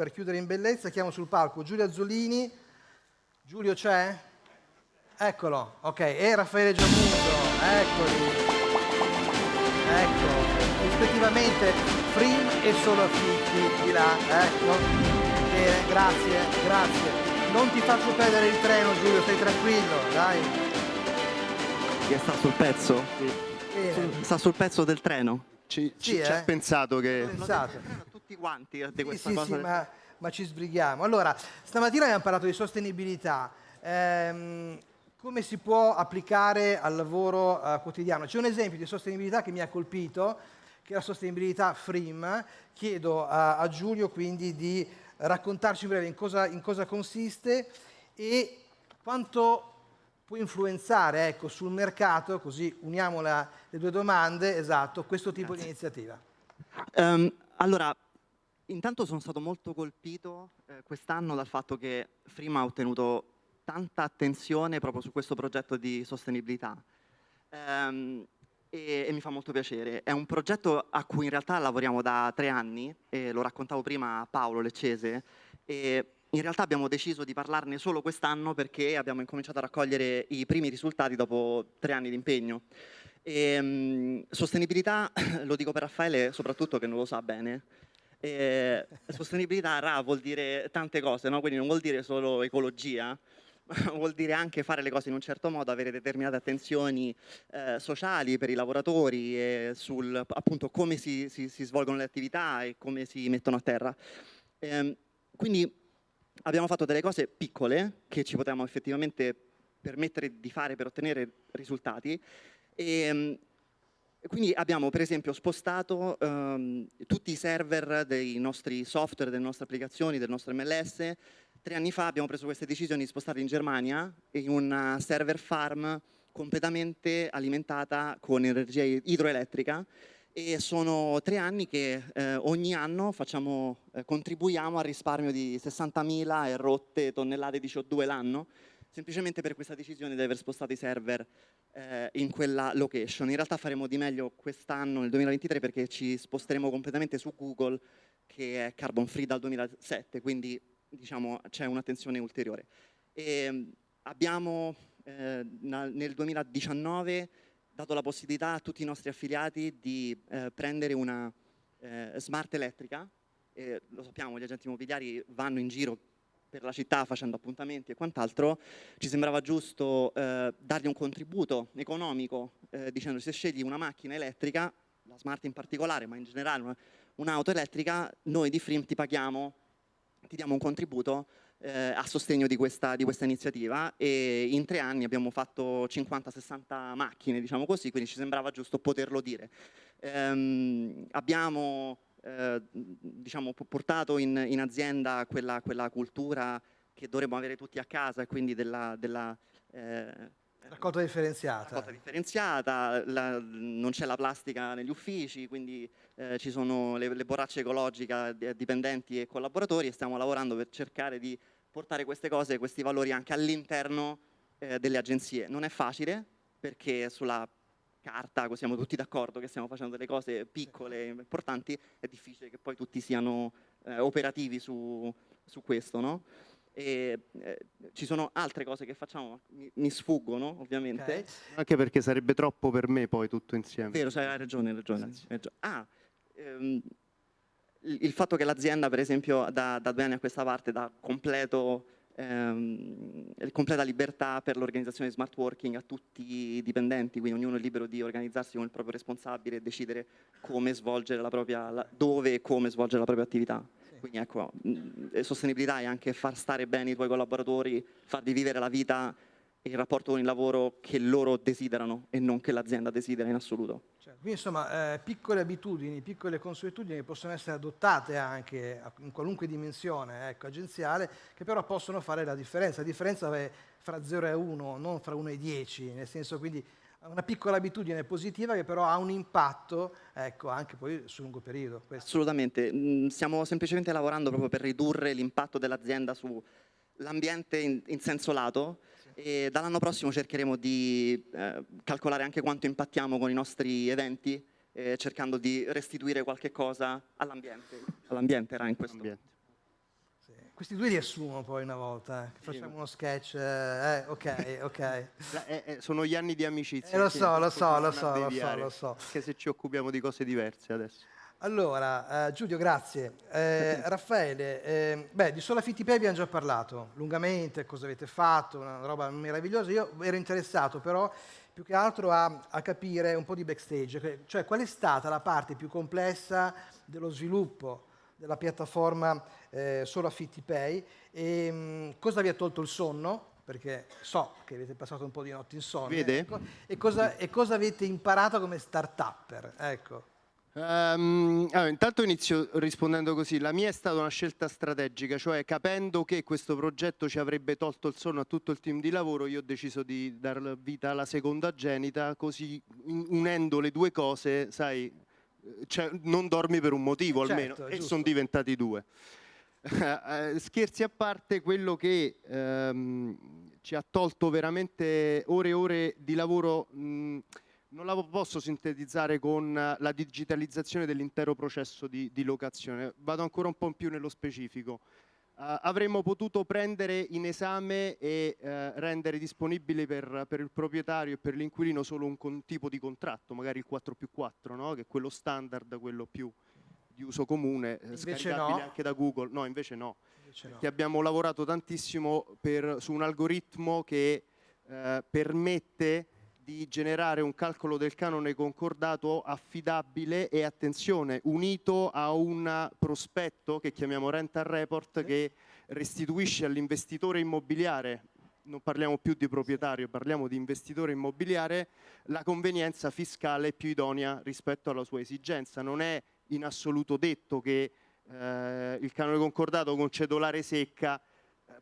per chiudere in bellezza chiamo sul palco Giulio Azzolini. Giulio c'è? Eccolo, ok, e Raffaele Giamundo, eccoli. Ecco, rispettivamente Frim e Solo Affitti di là, ecco. Bene, grazie, grazie. Non ti faccio perdere il treno Giulio, stai tranquillo, dai. Che sta sul pezzo? Bene. Sta sul pezzo del treno? Ci, Sì, ci, ci eh? ha pensato che... Pensate. Tutti quanti di questa sì, cosa. sì, ma, ma ci sbrighiamo. Allora, stamattina abbiamo parlato di sostenibilità. Ehm, come si può applicare al lavoro eh, quotidiano? C'è un esempio di sostenibilità che mi ha colpito, che è la sostenibilità FRIM. Chiedo a, a Giulio quindi di raccontarci in breve in cosa, in cosa consiste e quanto può influenzare ecco, sul mercato, così uniamo la- le due domande, esatto, questo tipo di iniziativa. Ehm, allora, intanto sono stato molto colpito eh, quest'anno dal fatto che Frima ha ottenuto tanta attenzione proprio su questo progetto di sostenibilità. Ehm, e, e mi fa molto piacere. È un progetto a cui in realtà lavoriamo da tre anni, e lo raccontavo prima a Paolo Leccese, e in realtà abbiamo deciso di parlarne solo quest'anno perché abbiamo incominciato a raccogliere i primi risultati dopo tre anni di impegno. E, mh, sostenibilità, lo dico per Raffaele soprattutto che non lo sa bene, e sostenibilità RA vuol dire tante cose, no? quindi non vuol dire solo ecologia, vuol dire anche fare le cose in un certo modo, avere determinate attenzioni eh, sociali per i lavoratori, e sul appunto come si, si- si svolgono le attività e come si mettono a terra. Ehm, quindi abbiamo fatto delle cose piccole che ci potevamo effettivamente permettere di fare per ottenere risultati e, e quindi abbiamo per esempio spostato ehm, tutti i server dei nostri software, delle nostre applicazioni, del nostro MLS. Tre anni fa abbiamo preso queste decisioni di spostarli in Germania in una server farm completamente alimentata con energia idroelettrica e sono tre anni che eh, ogni anno facciamo, eh, contribuiamo al risparmio di 60.000 e rotte tonnellate di CO2 l'anno, semplicemente per questa decisione di aver spostato i server eh, in quella location. In realtà faremo di meglio quest'anno, nel 2023, perché ci sposteremo completamente su Google, che è carbon free dal 2007, quindi diciamo c'è un'attenzione ulteriore. E, mh, abbiamo eh, nel 2019 dato la possibilità a tutti i nostri affiliati di eh, prendere una eh, smart elettrica. Lo sappiamo, gli agenti immobiliari vanno in giro per la città facendo appuntamenti e quant'altro, ci sembrava giusto eh, dargli un contributo economico eh, dicendo se scegli una macchina elettrica, la smart in particolare, ma in generale una- un'auto elettrica, noi di Frim ti paghiamo, ti diamo un contributo eh, a sostegno di questa, di questa iniziativa e in tre anni abbiamo fatto 50-60 macchine, diciamo così, quindi ci sembrava giusto poterlo dire. Ehm, abbiamo eh, diciamo, po- portato in, in azienda quella, quella cultura che dovremmo avere tutti a casa quindi della, della, eh, Raccolta differenziata. raccolta differenziata, la- non c'è la plastica negli uffici, quindi eh, ci sono le, le borracce ecologiche a dipendenti e collaboratori e stiamo lavorando per cercare di portare queste cose, questi valori anche all'interno eh, delle agenzie. Non è facile perché sulla carta, così siamo tutti d'accordo che stiamo facendo delle cose piccole e importanti, è difficile che poi tutti siano eh, operativi su, su questo, no? E, eh, ci sono altre cose che facciamo, ma mi, mi sfuggono ovviamente. Ok. Anche perché sarebbe troppo per me poi tutto insieme. Vero, cioè, hai ragione, hai ragione. hai ragione. Ah, ehm, il, il fatto che l'azienda, per esempio, da, da due anni a questa parte dà completo, ehm, completa libertà per l'organizzazione di smart working a tutti i dipendenti, quindi ognuno è libero di organizzarsi con il proprio responsabile e decidere come svolgere la propria, la- dove e come svolgere la propria attività. Quindi ecco, mh, sostenibilità è anche far stare bene i tuoi collaboratori, farli vivere la vita il rapporto con il lavoro che loro desiderano e non che l'azienda desidera in assoluto. Cioè, quindi insomma, eh, piccole abitudini, piccole consuetudini possono essere adottate anche in qualunque dimensione ecco, agenziale, che però possono fare la differenza. La differenza è fra 0 e 1, non fra 1 e 10, nel senso quindi una piccola abitudine positiva che però ha un impatto ecco, anche poi sul lungo periodo. Questo. Assolutamente, Mm, stiamo semplicemente lavorando proprio per ridurre l'impatto dell'azienda sull'ambiente in, in senso lato e dall'anno prossimo cercheremo di eh, calcolare anche quanto impattiamo con i nostri eventi, eh, cercando di restituire qualche cosa all'ambiente. All'ambiente era in questo. Ambiente. Questi due li assumo poi una volta, eh. facciamo uno sketch, eh, ok, ok. La- eh, eh, sono gli anni di amicizia. Eh, lo so, lo so, lo so, lo so, lo so. Anche se ci occupiamo di cose diverse adesso. Allora, eh, Giulio, grazie. Eh, Raffaele, eh, beh, di Sola Fittipay abbiamo già parlato lungamente, cosa avete fatto, una roba meravigliosa. Io ero interessato però più che altro a, a capire un po' di backstage, cioè qual è stata la parte più complessa dello sviluppo della piattaforma eh, Sola Fittipay e mh, cosa vi ha tolto il sonno, perché so che avete passato un po' di notti insonne, ecco, e, cosa, e cosa avete imparato come start-upper, ecco. Ehm, allora, intanto inizio rispondendo così. La mia è stata una scelta strategica, cioè capendo che questo progetto ci avrebbe tolto il sonno a tutto il team di lavoro, io ho deciso di dar vita alla seconda genita, così unendo le due cose, sai, eh, cioè, non dormi per un motivo almeno, Certo, è e sono diventati due. Eh, Scherzi a parte, quello che ehm, ci ha tolto veramente ore e ore di lavoro, mh, non la posso sintetizzare con eh, la digitalizzazione dell'intero processo di, di locazione. Vado ancora un po' più nello specifico. Eh, avremmo potuto prendere in esame e eh, rendere disponibile per, per il proprietario e per l'inquilino solo un con- tipo di contratto, magari il 4 più 4, no? che è quello standard, quello più di uso comune, Invece scaricabile no. anche da Google. No, invece no Invece no. che abbiamo lavorato tantissimo per- su un algoritmo che eh, permette di generare un calcolo del canone concordato affidabile e attenzione unito a un prospetto che chiamiamo rental report che restituisce all'investitore immobiliare non parliamo più di proprietario, parliamo di investitore immobiliare, la convenienza fiscale più idonea rispetto alla sua esigenza. Non è in assoluto detto che eh, il canone concordato con cedolare secca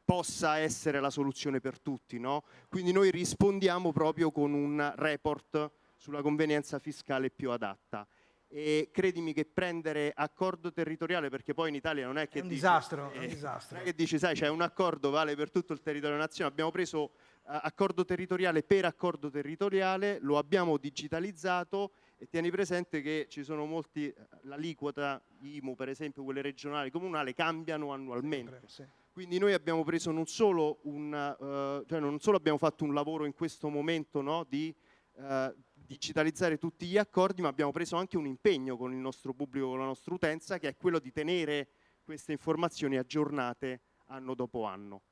possa essere la soluzione per tutti, no? Quindi noi rispondiamo proprio con un report sulla convenienza fiscale più adatta. E credimi che prendere accordo territoriale, perché poi in Italia non è che È un dici, disastro, è un eh, disastro. non è che dici, sai, c'è un accordo, vale per tutto il territorio nazionale, abbiamo preso eh, accordo territoriale per accordo territoriale, lo abbiamo digitalizzato e tieni presente che ci sono molti, eh, l'aliquota IMU per esempio, quelle regionali, comunali, cambiano annualmente. Sì. Quindi noi abbiamo preso non solo un, eh, cioè non solo abbiamo fatto un lavoro in questo momento no, di eh, digitalizzare tutti gli accordi, ma abbiamo preso anche un impegno con il nostro pubblico, con la nostra utenza, che è quello di tenere queste informazioni aggiornate anno dopo anno.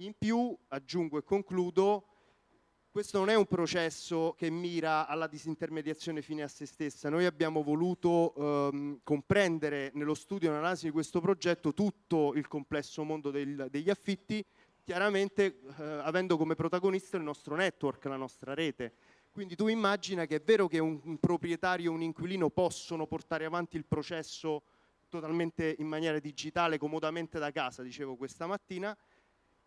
In più, aggiungo e concludo, questo non è un processo che mira alla disintermediazione fine a se stessa. Noi abbiamo voluto ehm, comprendere nello studio e analisi di questo progetto tutto il complesso mondo del- degli affitti, chiaramente eh, avendo come protagonista il nostro network, la nostra rete. Quindi tu immagina che è vero che un, un proprietario e un inquilino possono portare avanti il processo totalmente in maniera digitale, comodamente da casa, dicevo questa mattina,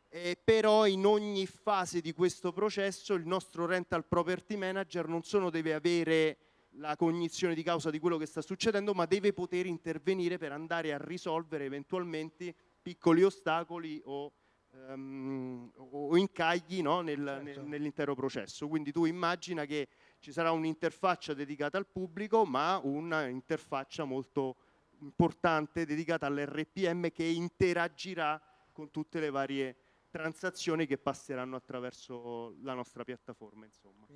eh, però in ogni fase di questo processo il nostro rental property manager non solo deve avere la cognizione di causa di quello che sta succedendo, ma deve poter intervenire per andare a risolvere eventualmente piccoli ostacoli o, ehm, o incagli no, nel- Certo. nel- nell'intero processo. Quindi tu immagina che ci sarà un'interfaccia dedicata al pubblico, ma un'interfaccia molto importante dedicata all'RPM che interagirà con tutte le varie transazioni che passeranno attraverso la nostra piattaforma.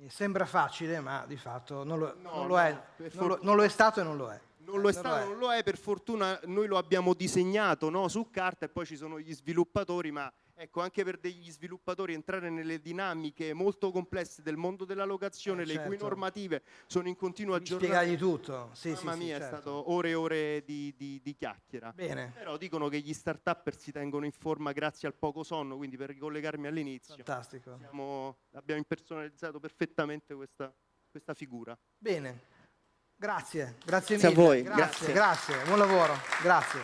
Sembra facile, ma di fatto non lo, No, non lo è. Non lo, non lo è stato e non lo è. Non lo è Non stato, non lo è, per fortuna noi lo abbiamo disegnato no, su carta e poi ci sono gli sviluppatori, ma ecco anche per degli sviluppatori entrare nelle dinamiche molto complesse del mondo della locazione, Eh, le cui certo. normative sono in continuo aggiornamento. spiegargli tutto. Sì, sì, Mamma sì, mia, certo. è stato ore e ore di, di- di chiacchiera. Bene, Però dicono che gli start-upper si tengono in forma grazie al poco sonno, quindi per ricollegarmi all'inizio, fantastico. siamo- abbiamo impersonalizzato perfettamente questa, questa figura. Bene, grazie, grazie Grazie a mille. voi, Grazie, grazie. grazie, buon lavoro, grazie.